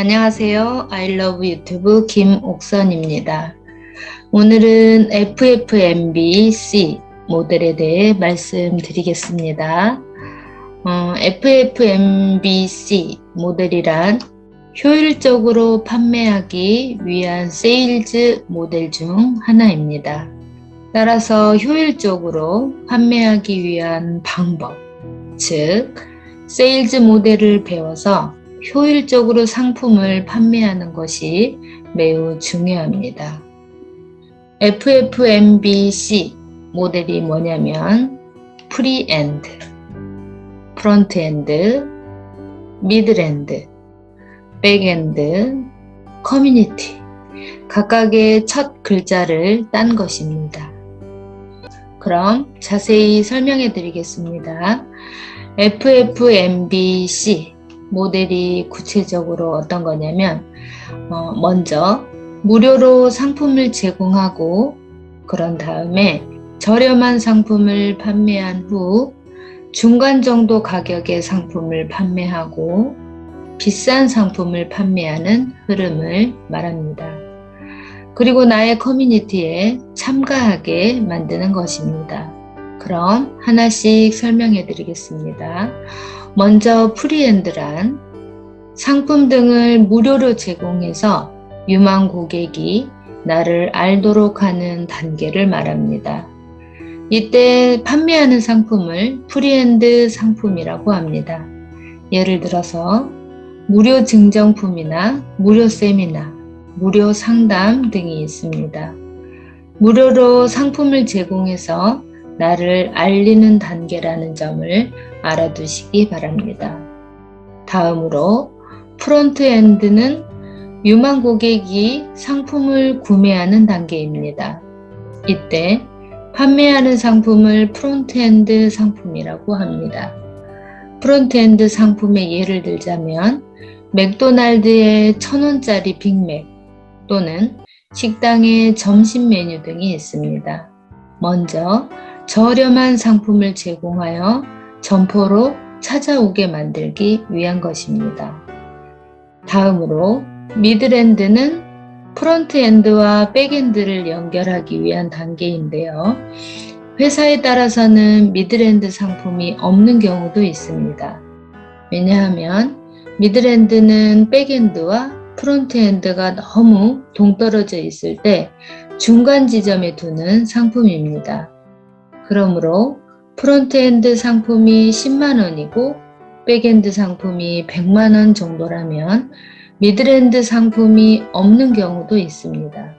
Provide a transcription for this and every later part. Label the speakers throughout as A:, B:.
A: 안녕하세요. 아이러브 유튜브 김옥선입니다. 오늘은 FFMBC 모델에 대해 말씀드리겠습니다. 어, FFMBC 모델이란 효율적으로 판매하기 위한 sales 모델 중 하나입니다. 따라서 효율적으로 판매하기 위한 방법, 즉 sales 모델을 배워서 효율적으로 상품을 판매하는 것이 매우 중요합니다. FFMBC 모델이 뭐냐면 프리엔드, 프론트엔드, 미드엔드, 백엔드, 커뮤니티 각각의 첫 글자를 딴 것입니다. 그럼 자세히 설명해 드리겠습니다. FFMBC 모델이 구체적으로 어떤 거냐면 어, 먼저 무료로 상품을 제공하고 그런 다음에 저렴한 상품을 판매한 후 중간 정도 가격의 상품을 판매하고 비싼 상품을 판매하는 흐름을 말합니다. 그리고 나의 community에 참가하게 만드는 것입니다. 그럼 하나씩 설명해 드리겠습니다. 먼저 free end란 상품 등을 무료로 제공해서 유망 고객이 나를 알도록 하는 단계를 말합니다. 이때 판매하는 상품을 free end 상품이라고 합니다. 예를 들어서 무료 증정품이나 무료 세미나, 무료 상담 등이 있습니다. 무료로 상품을 제공해서 나를 알리는 단계라는 점을 알아두시기 바랍니다. 다음으로 front end는 유망 고객이 상품을 구매하는 단계입니다. 이때 판매하는 상품을 front end 상품이라고 합니다. front end 상품의 예를 들자면 맥도날드의 천원짜리 빅맥 또는 식당의 점심 메뉴 등이 있습니다. 먼저 저렴한 상품을 제공하여 점포로 찾아오게 만들기 위한 것입니다. 다음으로 mid end는 front end와 back end를 연결하기 위한 단계인데요. 회사에 따라서는 mid end 상품이 없는 경우도 있습니다. 왜냐하면 mid end는 back end와 front end가 너무 동떨어져 있을 때 중간 지점에 두는 상품입니다. 그러므로 front end 상품이 10만원이고 back end 상품이 100만원 정도라면 mid end 상품이 없는 경우도 있습니다.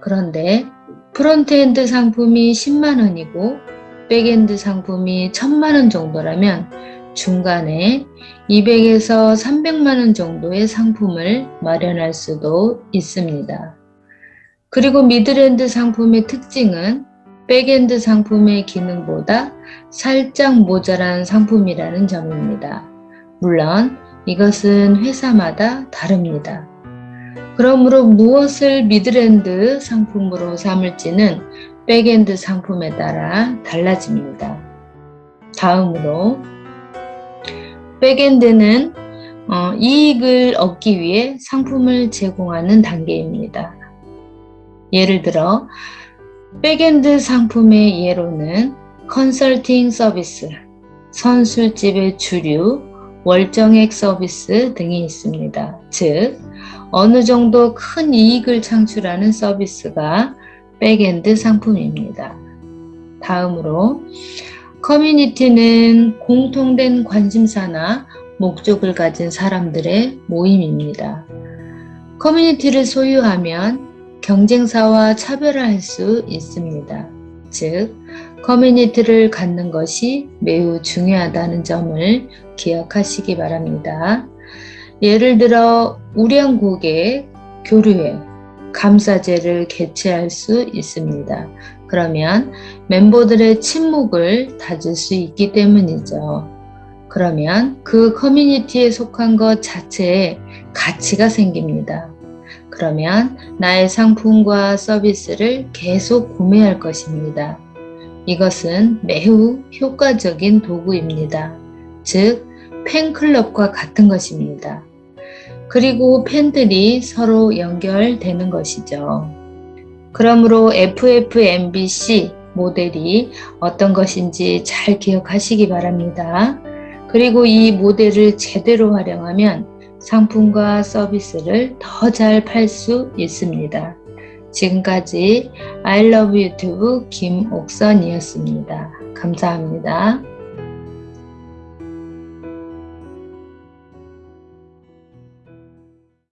A: 그런데 front-end 상품이 10만원이고 back-end 상품이 1000만원 정도라면 중간에 200에서 300만원 정도의 상품을 마련할 수도 있습니다. 그리고 middle-end 상품의 특징은 back-end 상품의 기능보다 살짝 모자란 상품이라는 점입니다. 물론 이것은 회사마다 다릅니다. 그러므로 무엇을 middle-end 상품으로 삼을지는 back-end 상품에 따라 달라집니다. 다음으로 back-end는 어, 이익을 얻기 위해 상품을 제공하는 단계입니다. 예를 들어 back-end 상품의 예로는 컨설팅 서비스, 선술집의 주류, 월정액 서비스 등이 있습니다. 즉, 어느 정도 큰 이익을 창출하는 서비스가 back-end 상품입니다. 다음으로 커뮤니티는 공통된 관심사나 목적을 가진 사람들의 모임입니다. 커뮤니티를 소유하면 경쟁사와 차별화할 수 있습니다. 즉, 커뮤니티를 갖는 것이 매우 중요하다는 점을 기억하시기 바랍니다. 예를 들어 우량 고객 교류회, 감사제를 개최할 수 있습니다. 그러면 멤버들의 침묵을 다질 수 있기 때문이죠. 그러면 그 커뮤니티에 속한 것 자체에 가치가 생깁니다. 그러면 나의 상품과 서비스를 계속 구매할 것입니다. 이것은 매우 효과적인 도구입니다. 즉, 팬클럽과 같은 것입니다. 그리고 팬들이 서로 연결되는 것이죠. 그러므로 FFMBC 모델이 어떤 것인지 잘 기억하시기 바랍니다. 그리고 이 모델을 제대로 활용하면 상품과 서비스를 더 잘 팔 수 있습니다. 지금까지 I love 유튜브 김옥선이었습니다. 감사합니다.